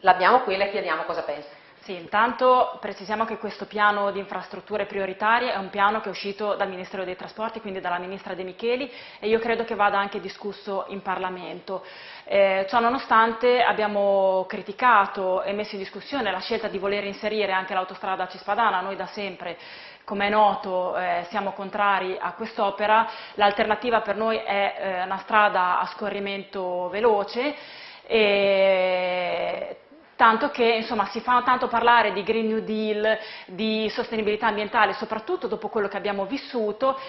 l'abbiamo qui e le chiediamo cosa pensa. Sì, intanto precisiamo che questo piano di infrastrutture prioritarie è un piano che è uscito dal Ministero dei Trasporti, quindi dalla Ministra De Micheli e io credo che vada anche discusso in Parlamento. Eh, ciò nonostante abbiamo criticato e messo in discussione la scelta di voler inserire anche l'autostrada Cispadana, noi da sempre come è noto eh, siamo contrari a quest'opera, l'alternativa per noi è eh, una strada a scorrimento veloce e tanto che insomma, si fa tanto parlare di Green New Deal, di sostenibilità ambientale, soprattutto dopo quello che abbiamo vissuto,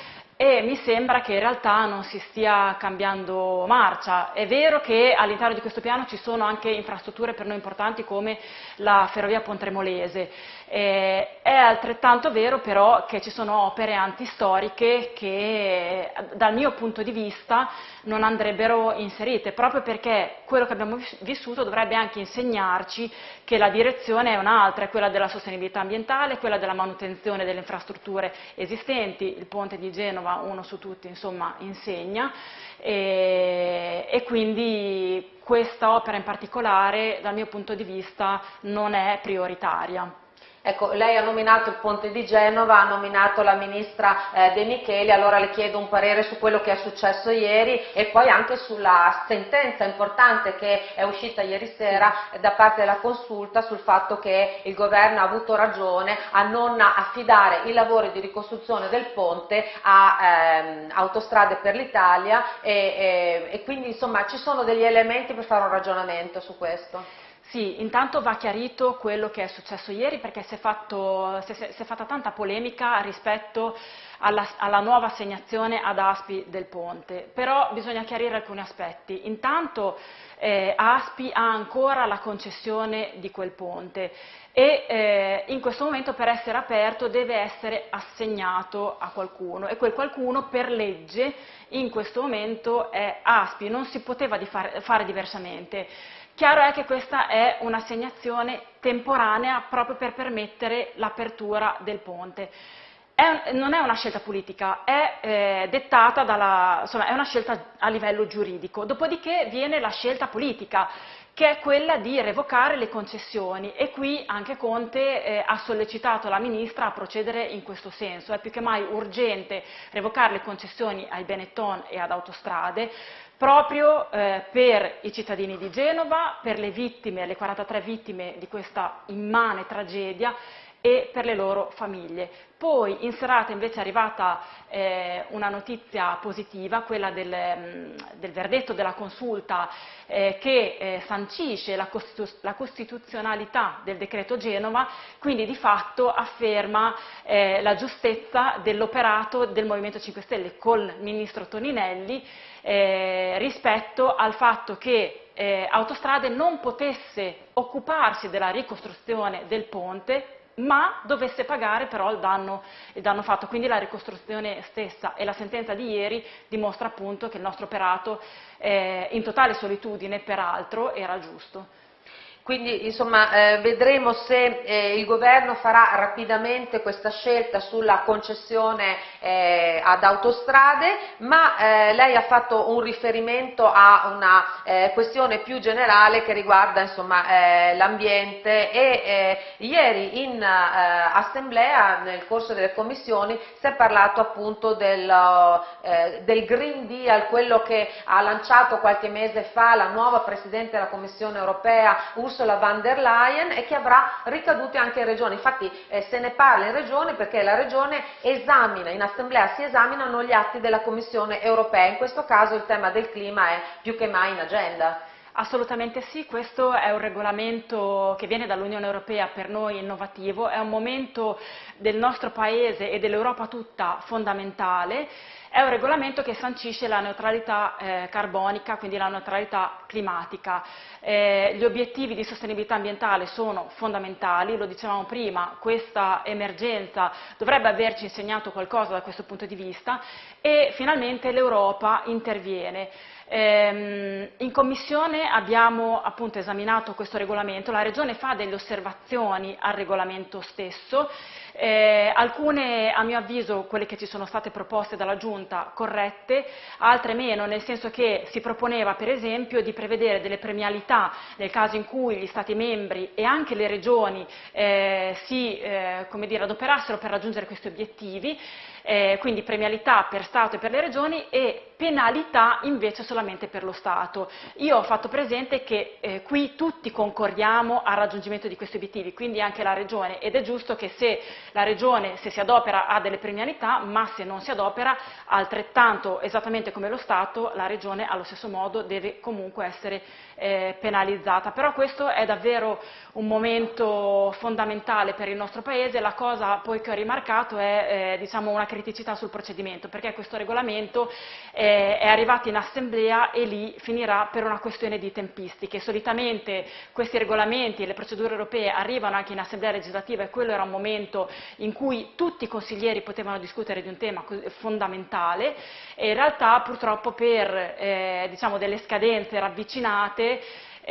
e mi sembra che in realtà non si stia cambiando marcia. È vero che all'interno di questo piano ci sono anche infrastrutture per noi importanti come la ferrovia Pontremolese, eh, è altrettanto vero però che ci sono opere antistoriche che dal mio punto di vista non andrebbero inserite, proprio perché quello che abbiamo vissuto dovrebbe anche insegnarci che la direzione è un'altra, è quella della sostenibilità ambientale, quella della manutenzione delle infrastrutture esistenti, il ponte di Genova, uno su tutti, insomma, insegna, e, e quindi questa opera in particolare, dal mio punto di vista, non è prioritaria. Ecco, lei ha nominato il Ponte di Genova, ha nominato la Ministra eh, De Micheli, allora le chiedo un parere su quello che è successo ieri e poi anche sulla sentenza importante che è uscita ieri sera da parte della consulta sul fatto che il governo ha avuto ragione a non affidare i lavori di ricostruzione del ponte a ehm, Autostrade per l'Italia e, e, e quindi insomma ci sono degli elementi per fare un ragionamento su questo. Sì, intanto va chiarito quello che è successo ieri perché si è, fatto, si è, si è fatta tanta polemica rispetto alla, alla, nuova assegnazione ad Aspi del ponte, però bisogna chiarire alcuni aspetti. Intanto eh, Aspi ha ancora la concessione di quel ponte e eh, in questo momento per essere aperto deve essere assegnato a qualcuno e quel qualcuno per legge in questo momento è Aspi, non si poteva fare, fare diversamente. Chiaro è che questa è un'assegnazione temporanea proprio per permettere l'apertura del ponte. È, non è una scelta politica, è eh, dettata dalla, insomma, è una scelta a livello giuridico. Dopodiché viene la scelta politica, che è quella di revocare le concessioni e qui anche Conte eh, ha sollecitato la Ministra a procedere in questo senso. È più che mai urgente revocare le concessioni ai Benetton e ad Autostrade proprio eh, per i cittadini di Genova, per le vittime, le 43 vittime di questa immane tragedia e per le loro famiglie. Poi in serata invece è arrivata eh, una notizia positiva, quella del, mm, del verdetto della consulta eh, che eh, sancisce la, costitu la, costituzionalità del decreto Genova, quindi di fatto afferma eh, la giustezza dell'operato del Movimento 5 Stelle col ministro Toninelli eh, rispetto al fatto che eh, Autostrade non potesse occuparsi della ricostruzione del ponte ma dovesse pagare però il danno, il danno, fatto. Quindi la ricostruzione stessa e la sentenza di ieri dimostra appunto che il nostro operato, eh, in totale solitudine peraltro, era giusto. Quindi insomma, eh, vedremo se eh, il governo farà rapidamente questa scelta sulla concessione eh, ad autostrade, ma eh, lei ha fatto un riferimento a una eh, questione più generale che riguarda eh, l'ambiente e ieri in assemblea nel corso delle commissioni si è parlato appunto del, del Green Deal, quello che ha lanciato qualche mese fa la nuova Presidente della Commissione europea Ursula von der Leyen e che avrà ricadute anche in regione. Infatti eh, se ne parla in regione perché la regione esamina, in assemblea si esaminano gli atti della Commissione europea. In questo caso il tema del clima è più che mai in agenda. Assolutamente sì, questo è un regolamento che viene dall'Unione Europea per noi innovativo, è un momento del nostro Paese e dell'Europa tutta fondamentale è un regolamento che sancisce la neutralità eh, carbonica, quindi la neutralità climatica. Eh, gli obiettivi di sostenibilità ambientale sono fondamentali, lo dicevamo prima, questa emergenza dovrebbe averci insegnato qualcosa da questo punto di vista e finalmente l'Europa interviene. Ehm, in Commissione abbiamo appunto esaminato questo regolamento, la Regione fa delle osservazioni al regolamento stesso, eh, alcune a mio avviso, quelle che ci sono state proposte dalla Giunta, corrette, altre meno, nel senso che si proponeva per esempio di prevedere delle premialità nel caso in cui gli Stati membri e anche le regioni eh, si eh, dire, adoperassero per raggiungere questi obiettivi, eh, quindi premialità per Stato e per le regioni e penalità invece solamente per lo Stato. Io ho fatto presente che eh, qui tutti concordiamo al raggiungimento di questi obiettivi, quindi anche la Regione, ed è giusto che se la Regione, se si adopera, ha delle premialità, ma se non si adopera, altrettanto, esattamente come lo Stato, la Regione allo stesso modo deve comunque essere eh, penalizzata. Però questo è davvero un momento fondamentale per il nostro Paese, la cosa poi che ho rimarcato è eh, diciamo una criticità sul procedimento, perché questo regolamento eh, è arrivato in assemblea e lì finirà per una questione di tempistiche. Solitamente questi regolamenti e le procedure europee arrivano anche in assemblea legislativa e quello era un momento in cui tutti i consiglieri potevano discutere di un tema fondamentale e in realtà purtroppo per eh, diciamo, delle scadenze ravvicinate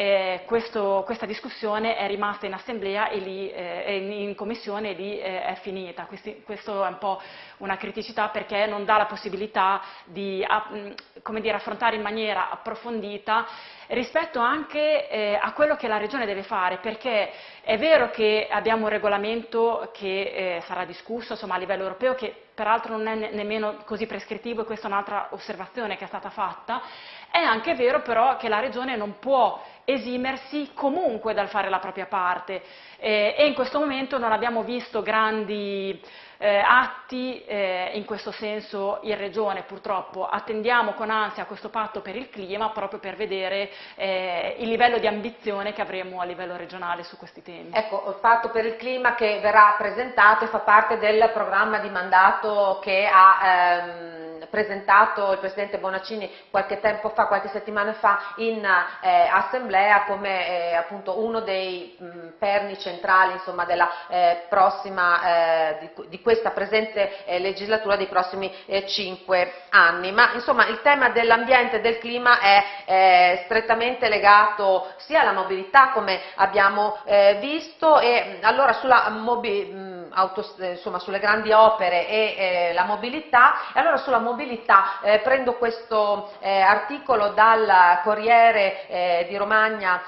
eh, questo, questa discussione è rimasta in assemblea e lì, eh, in commissione e lì eh, è finita. Questi, questo è un po' una criticità perché non dà la possibilità di dire, affrontare in maniera approfondita rispetto anche eh, a quello che la Regione deve fare, perché è vero che abbiamo un regolamento che eh, sarà discusso insomma, a livello europeo, che peraltro non è ne nemmeno così prescrittivo e questa è un'altra osservazione che è stata fatta, è anche vero però che la Regione non può esimersi comunque dal fare la propria parte. Eh, e in questo momento non abbiamo visto grandi eh, atti eh, in questo senso in Regione purtroppo. Attendiamo con ansia questo patto per il clima proprio per vedere eh, il livello di ambizione che avremo a livello regionale su questi temi. Ecco, il patto per il clima che verrà presentato e fa parte del programma di mandato che ha ehm, presentato il Presidente Bonaccini qualche tempo fa, qualche settimana fa in eh, assemblea come eh, appunto uno dei mh, perni centrali insomma, della eh, prossima, eh, di, di, questa presente eh, legislatura dei prossimi cinque anni. Ma insomma il tema dell'ambiente e del clima è strettamente legato sia alla mobilità come abbiamo visto e allora sulla mobilità auto, eh, insomma, sulle grandi opere e eh, la mobilità. E allora sulla mobilità eh, prendo questo articolo dal Corriere di Romagna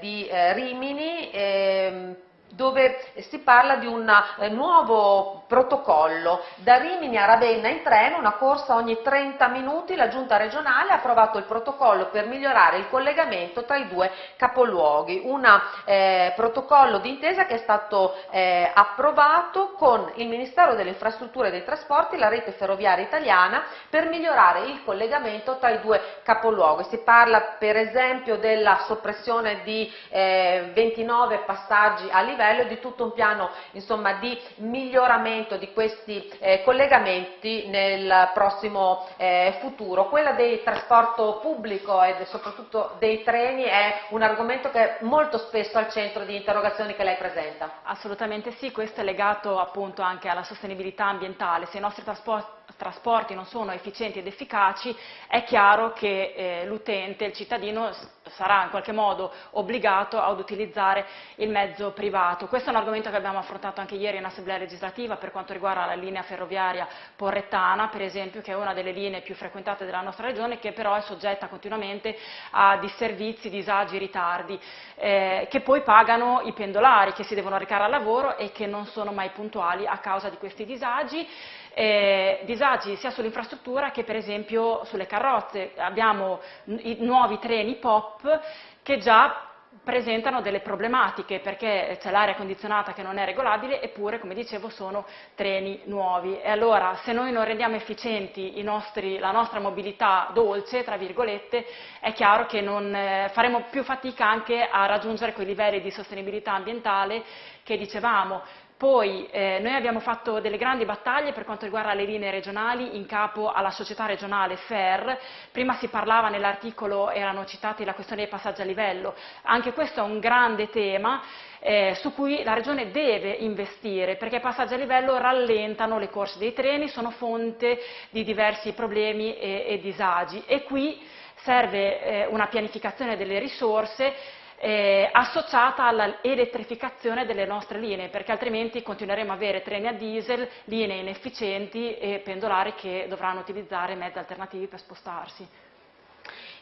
di Rimini ehm, dove si parla di un eh, nuovo protocollo. Da Rimini a Ravenna in treno, una corsa ogni 30 minuti, la giunta regionale ha approvato il protocollo per migliorare il collegamento tra i due capoluoghi. Un eh, protocollo d'intesa che è stato eh, approvato con il Ministero delle Infrastrutture e dei Trasporti e la rete ferroviaria italiana per migliorare il collegamento tra i due capoluoghi. Si parla per esempio della soppressione di eh, 29 passaggi a livello livello e di tutto un piano insomma, di miglioramento di questi eh, collegamenti nel prossimo eh, futuro. Quella del trasporto pubblico e soprattutto dei treni è un argomento che è molto spesso al centro di interrogazioni che lei presenta. Assolutamente sì, questo è legato appunto anche alla sostenibilità ambientale. Se i nostri trasporti trasporti non sono efficienti ed efficaci, è chiaro che eh, l'utente, il cittadino, sarà in qualche modo obbligato ad utilizzare il mezzo privato. Questo è un argomento che abbiamo affrontato anche ieri in Assemblea legislativa per quanto riguarda la linea ferroviaria porrettana, per esempio, che è una delle linee più frequentate della nostra regione, che però è soggetta continuamente a disservizi, disagi, ritardi, eh, che poi pagano i pendolari che si devono recare al lavoro e che non sono mai puntuali a causa di questi disagi eh, disagi sia sull'infrastruttura che per esempio sulle carrozze. Abbiamo i nuovi treni POP che già presentano delle problematiche perché c'è l'aria condizionata che non è regolabile eppure, come dicevo, sono treni nuovi. E allora se noi non rendiamo efficienti nostri, la nostra mobilità dolce, tra virgolette, è chiaro che non, eh, faremo più fatica anche a raggiungere quei livelli di sostenibilità ambientale che dicevamo. Poi eh, noi abbiamo fatto delle grandi battaglie per quanto riguarda le linee regionali in capo alla società regionale FER, prima si parlava nell'articolo, erano citati la questione dei passaggi a livello, anche questo è un grande tema eh, su cui la Regione deve investire perché i passaggi a livello rallentano le corse dei treni, sono fonte di diversi problemi e, e disagi. E qui serve eh, una pianificazione delle risorse eh, associata all'elettrificazione delle nostre linee, perché altrimenti continueremo a avere treni a diesel, linee inefficienti e pendolari che dovranno utilizzare mezzi alternativi per spostarsi.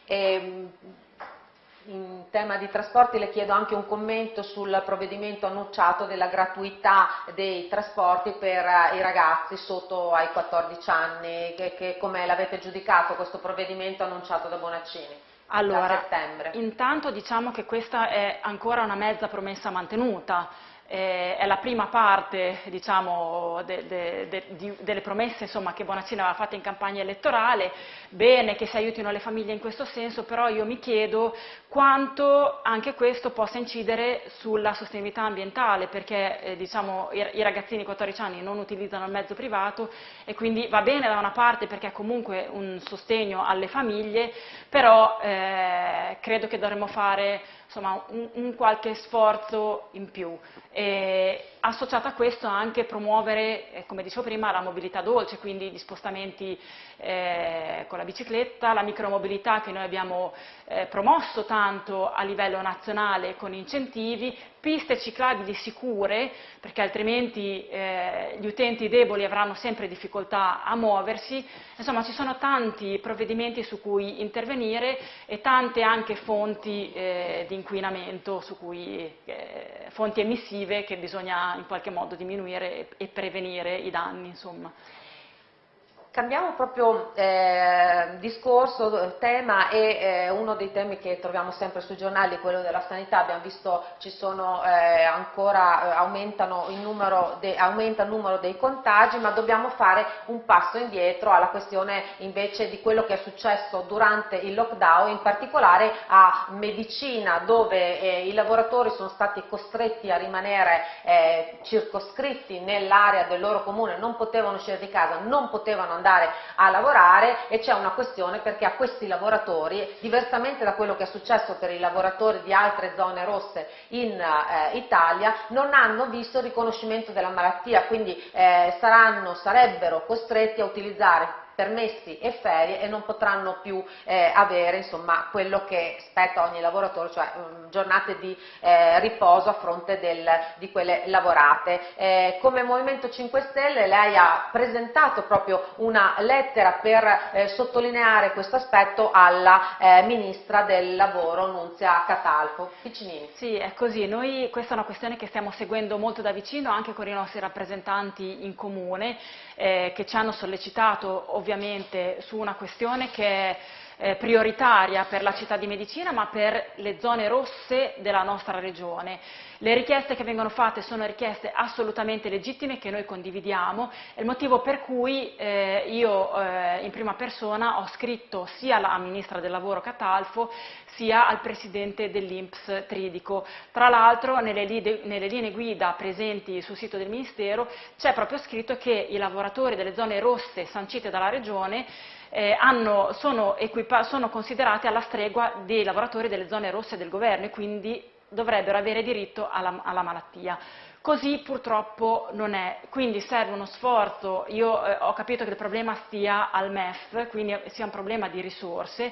E, ehm, in tema di trasporti le chiedo anche un commento sul provvedimento annunciato della gratuità dei trasporti per eh, i ragazzi sotto ai 14 anni, che, che come l'avete giudicato questo provvedimento annunciato da Bonaccini? Allora, intanto diciamo che questa è ancora una mezza promessa mantenuta, eh, è la prima parte diciamo, de, de, de, di, delle promesse insomma, che Bonaccini aveva fatto in campagna elettorale, bene che si aiutino le famiglie in questo senso, però io mi chiedo quanto anche questo possa incidere sulla sostenibilità ambientale, perché eh, diciamo, i, i, ragazzini di 14 anni non utilizzano il mezzo privato e quindi va bene da una parte perché è comunque un sostegno alle famiglie, però eh, credo che dovremmo fare insomma, un, un, qualche sforzo in più. E associato a questo anche promuovere, eh, come dicevo prima, la mobilità dolce, quindi gli spostamenti eh, con la bicicletta, la micromobilità che noi abbiamo eh, promosso tanto a livello nazionale con incentivi, piste ciclabili sicure, perché altrimenti eh, gli utenti deboli avranno sempre difficoltà a muoversi, insomma ci sono tanti provvedimenti su cui intervenire e tante anche fonti eh, di inquinamento, cui, fonti emissive che bisogna in qualche modo diminuire e, prevenire i danni. Insomma. Cambiamo proprio eh, discorso, tema e eh, uno dei temi che troviamo sempre sui giornali è quello della sanità, abbiamo visto ci sono eh, ancora, eh, il numero de, aumenta il numero dei contagi, ma dobbiamo fare un passo indietro alla questione invece di quello che è successo durante il lockdown, in particolare a medicina dove eh, i lavoratori sono stati costretti a rimanere eh, circoscritti nell'area del loro comune, non potevano uscire di casa, non potevano andare a lavorare e c'è una questione perché a questi lavoratori, diversamente da quello che è successo per i lavoratori di altre zone rosse in eh, Italia, non hanno visto il riconoscimento della malattia, quindi eh, saranno, sarebbero costretti a utilizzare permessi e ferie e non potranno più eh, avere insomma, quello che spetta ogni lavoratore, cioè um, giornate di eh, riposo a fronte del, di quelle lavorate. Eh, come Movimento 5 Stelle lei ha presentato proprio una lettera per eh, sottolineare questo aspetto alla eh, Ministra del Lavoro Nunzia Catalfo. Piccinini. Sì, è così. Noi questa è una questione che stiamo seguendo molto da vicino anche con i nostri rappresentanti in comune eh, che ci hanno sollecitato ovviamente su una questione che è eh, prioritaria per la città di Medicina ma per le zone rosse della nostra regione. Le richieste che vengono fatte sono richieste assolutamente legittime che noi condividiamo, è il motivo per cui eh, io eh, in prima persona ho scritto sia alla Ministra del Lavoro Catalfo sia al Presidente dell'Inps Tridico. Tra l'altro nelle, nelle linee guida presenti sul sito del Ministero c'è proprio scritto che i lavoratori delle zone rosse sancite dalla Regione eh, hanno, sono, sono, considerati alla stregua dei lavoratori delle zone rosse del governo e quindi dovrebbero avere diritto alla, alla malattia. Così purtroppo non è, quindi serve uno sforzo, io eh, ho capito che il problema stia al MEF, quindi sia un problema di risorse,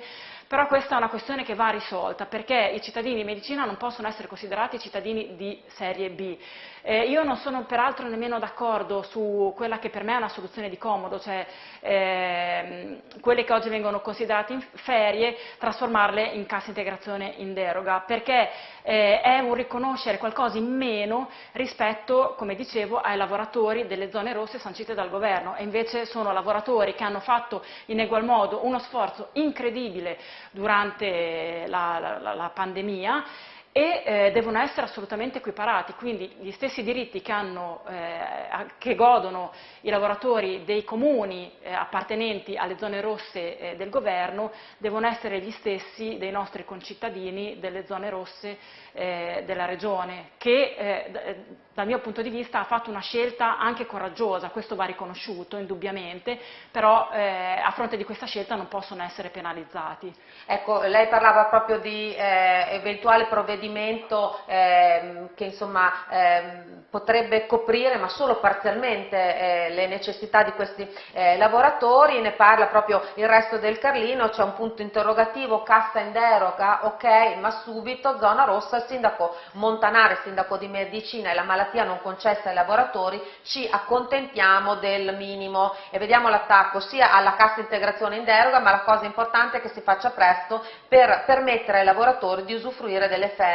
però questa è una questione che va risolta perché i cittadini di medicina non possono essere considerati cittadini di serie B. Eh, io non sono peraltro nemmeno d'accordo su quella che per me è una soluzione di comodo, cioè eh, quelle che oggi vengono considerate in ferie, trasformarle in cassa integrazione in deroga, perché eh, è un riconoscere qualcosa in meno rispetto, come dicevo, ai lavoratori delle zone rosse sancite dal governo e invece sono lavoratori che hanno fatto in egual modo uno sforzo incredibile durante la, la, la pandemia e eh, devono essere assolutamente equiparati, quindi gli stessi diritti che, hanno, eh, che godono i lavoratori dei comuni eh, appartenenti alle zone rosse eh, del governo devono essere gli stessi dei nostri concittadini delle zone rosse eh, della regione, che eh, dal mio punto di vista ha fatto una scelta anche coraggiosa, questo va riconosciuto indubbiamente, però a fronte di questa scelta non possono essere penalizzati. Ecco, lei parlava proprio di eventuale provvedimento provvedimento ehm, che insomma, ehm, potrebbe coprire ma solo parzialmente eh, le necessità di questi eh, lavoratori, ne parla proprio il resto del Carlino, c'è un punto interrogativo, cassa in deroga, ok, ma subito zona rossa, il sindaco Montanare, sindaco di medicina e la malattia non concessa ai lavoratori, ci accontentiamo del minimo e vediamo l'attacco sia alla cassa integrazione in deroga, ma la cosa importante è che si faccia presto per permettere ai lavoratori di usufruire delle ferie.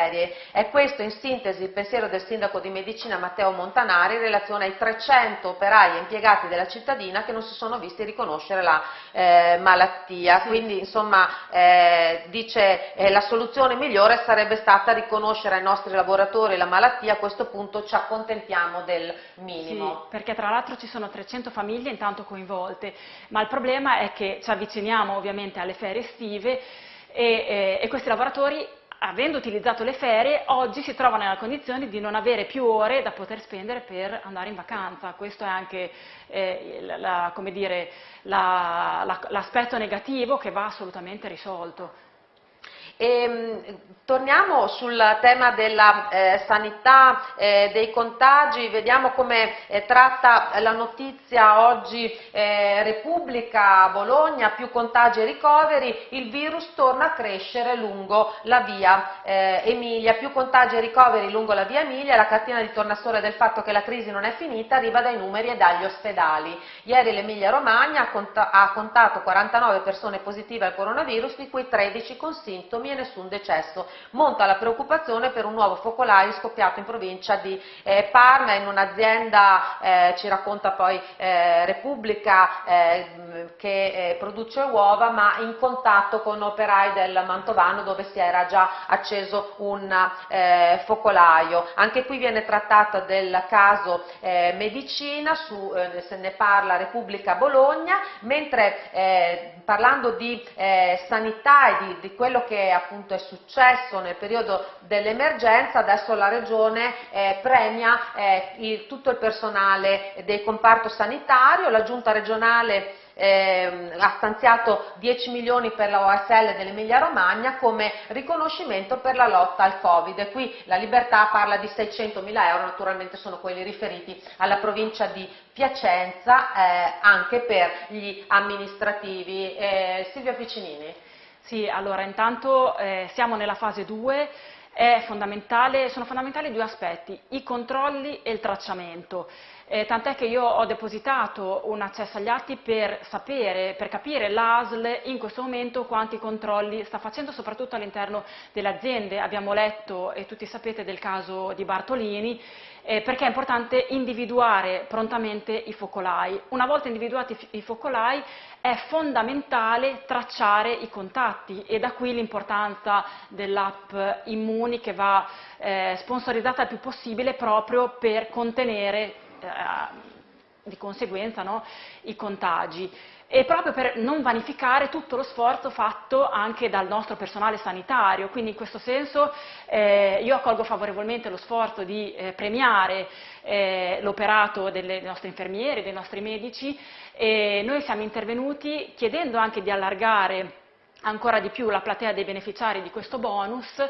È questo in sintesi il pensiero del sindaco di medicina Matteo Montanari in relazione ai 300 operai e impiegati della cittadina che non si sono visti riconoscere la eh, malattia. Quindi insomma eh, dice eh, la soluzione migliore sarebbe stata riconoscere ai nostri lavoratori la malattia, a questo punto ci accontentiamo del minimo. Sì, perché tra l'altro ci sono 300 famiglie intanto coinvolte, ma il problema è che ci avviciniamo ovviamente alle ferie estive e, e, e questi lavoratori avendo utilizzato le ferie, oggi si trovano nella condizione di non avere più ore da poter spendere per andare in vacanza. Questo è anche eh, l'aspetto negativo che va assolutamente risolto. E, ehm, torniamo sul tema della eh, sanità, eh, dei contagi, vediamo come eh, tratta la notizia oggi eh, Repubblica Bologna, più contagi e ricoveri, il virus torna a crescere lungo la via eh, Emilia, più contagi e ricoveri lungo la via Emilia, la cartina di tornasole del fatto che la crisi non è finita arriva dai numeri e dagli ospedali. Ieri l'Emilia Romagna ha contato 49 persone positive al coronavirus, di cui 13 con sintomi e nessun decesso. Monta la preoccupazione per un nuovo focolaio scoppiato in provincia di eh, Parma in un'azienda, eh, ci racconta poi eh, Repubblica, eh, che eh, produce uova ma in contatto con operai del Mantovano dove si era già acceso un eh, focolaio. Anche qui viene trattato del caso medicina, su, se ne parla Repubblica Bologna, mentre parlando di sanità e di, di quello che appunto è successo nel periodo dell'emergenza, adesso la Regione eh, premia eh, il, tutto il personale del comparto sanitario, la Giunta regionale eh, ha stanziato 10 milioni per la OSL dell'Emilia Romagna come riconoscimento per la lotta al Covid. Qui la Libertà parla di 600 mila euro, naturalmente sono quelli riferiti alla provincia di Piacenza, eh, anche per gli amministrativi. Eh, Silvia Piccinini. Sì, allora intanto eh, siamo nella fase 2, fondamentale, sono fondamentali due aspetti, i controlli e il tracciamento. Eh, tant'è che io ho depositato un accesso agli atti per sapere, per capire l'ASL in questo momento quanti controlli sta facendo, soprattutto all'interno delle aziende. Abbiamo letto, e tutti sapete, del caso di Bartolini, eh, perché è importante individuare prontamente i focolai. Una volta individuati i focolai è fondamentale tracciare i contatti e da qui l'importanza dell'app Immuni che va eh, sponsorizzata il più possibile proprio per contenere di conseguenza no, i contagi e proprio per non vanificare tutto lo sforzo fatto anche dal nostro personale sanitario. Quindi in questo senso eh, io accolgo favorevolmente lo sforzo di eh, premiare eh, l'operato dei nostri infermieri, dei nostri medici e noi siamo intervenuti chiedendo anche di allargare ancora di più la platea dei beneficiari di questo bonus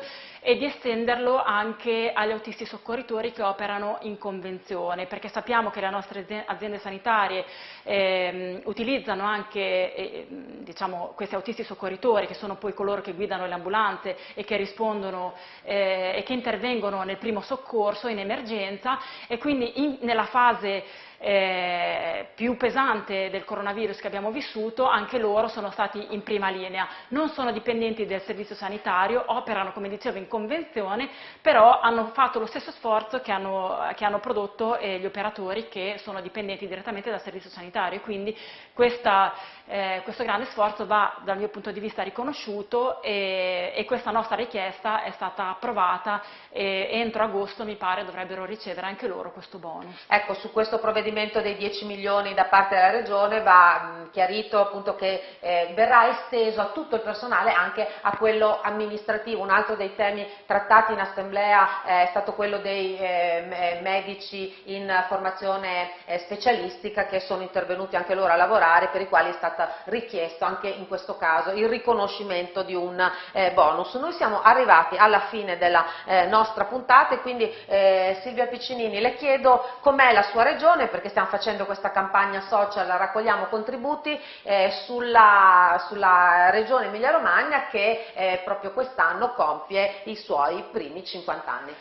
e di estenderlo anche agli autisti soccorritori che operano in convenzione, perché sappiamo che le nostre aziende sanitarie eh, utilizzano anche eh, diciamo, questi autisti soccorritori, che sono poi coloro che guidano le ambulanze e che rispondono eh, e che intervengono nel primo soccorso in emergenza e quindi in, nella fase eh, più pesante del coronavirus che abbiamo vissuto, anche loro sono stati in prima linea. Non sono dipendenti del servizio sanitario, operano, come dicevo, in convenzione, però hanno fatto lo stesso sforzo che hanno, che hanno prodotto eh, gli operatori che sono dipendenti direttamente dal servizio sanitario. Quindi questa, eh, questo grande sforzo va dal mio punto di vista riconosciuto e, e questa nostra richiesta è stata approvata e entro agosto mi pare dovrebbero ricevere anche loro questo bonus. Ecco, su questo provvedimento dei 10 milioni da parte della Regione va mh, chiarito appunto che eh, verrà esteso a tutto il personale, anche a quello amministrativo. Un altro dei temi trattati in assemblea è stato quello dei eh, medici in formazione eh, specialistica che sono intervenuti anche loro a lavorare per i quali è stato richiesto anche in questo caso il riconoscimento di un eh, bonus. Noi siamo arrivati alla fine della eh, nostra puntata e quindi eh, Silvia Piccinini le chiedo com'è la sua regione perché stiamo facendo questa campagna social, raccogliamo contributi eh, sulla, sulla, regione Emilia Romagna che eh, proprio quest'anno compie i suoi primi 50 anni.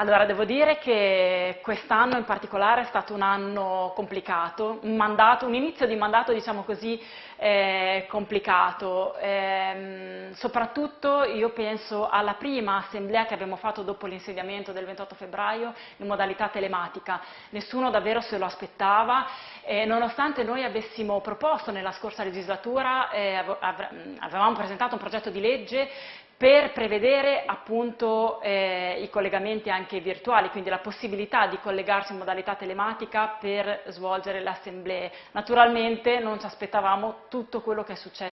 Allora, devo dire che quest'anno in particolare è stato un anno complicato, un, mandato, un inizio di mandato, diciamo così, eh, complicato. Eh, soprattutto io penso alla prima assemblea che abbiamo fatto dopo l'insediamento del 28 febbraio in modalità telematica. Nessuno davvero se lo aspettava e nonostante noi avessimo proposto nella scorsa legislatura, eh, avevamo presentato un progetto di legge per prevedere appunto eh, i collegamenti anche virtuali, quindi la possibilità di collegarsi in modalità telematica per svolgere le assemblee. Naturalmente non ci aspettavamo tutto quello che è successo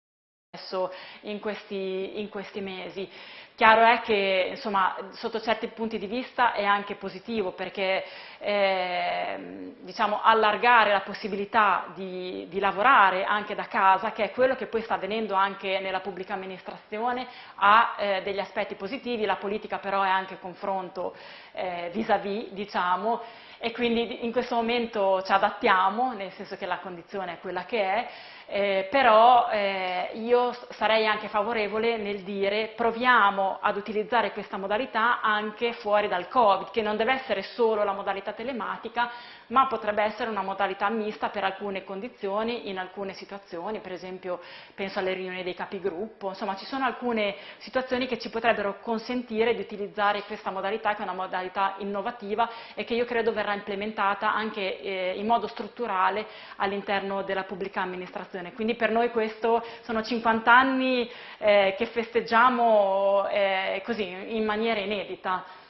in questi, in questi mesi. Chiaro è che insomma, sotto certi punti di vista è anche positivo perché eh, diciamo, allargare la possibilità di, di, lavorare anche da casa, che è quello che poi sta avvenendo anche nella pubblica amministrazione, ha eh, degli aspetti positivi, la politica però è anche confronto eh, vis-à-vis, -vis, diciamo, e quindi in questo momento ci adattiamo, nel senso che la condizione è quella che è, eh, però eh, io sarei anche favorevole nel dire proviamo ad utilizzare questa modalità anche fuori dal Covid, che non deve essere solo la modalità telematica, ma potrebbe essere una modalità mista per alcune condizioni, in alcune situazioni, per esempio penso alle riunioni dei capigruppo, insomma ci sono alcune situazioni che ci potrebbero consentire di utilizzare questa modalità che è una modalità innovativa e che io credo verrà implementata anche eh, in modo strutturale all'interno della pubblica amministrazione. Quindi per noi questo sono 50 anni eh, che festeggiamo eh, così in maniera inedita.